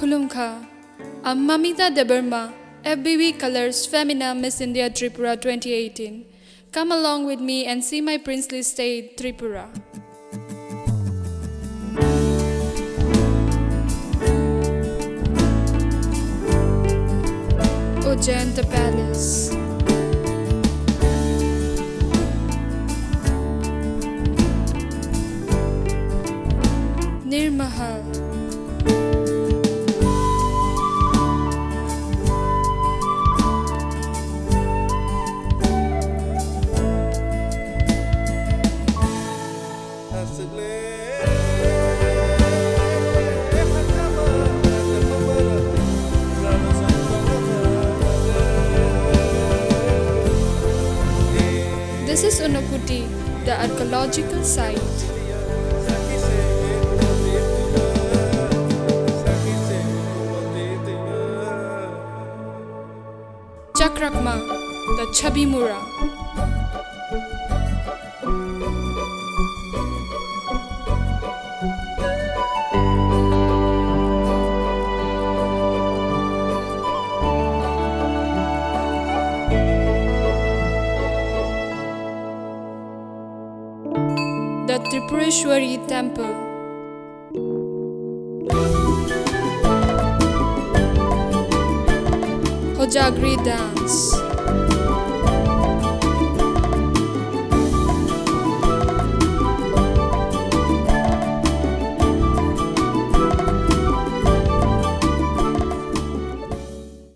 I'm Mamita Debbarma, FBB Colors Femina Miss India Tripura 2018. Come along with me and see my princely state, Tripura. Ujjayanta Palace. Neermahal. This is Unakoti, the archaeological site. Chakrakma, the Chabimura. The Tripureshwari Temple. Hojagiri Dance.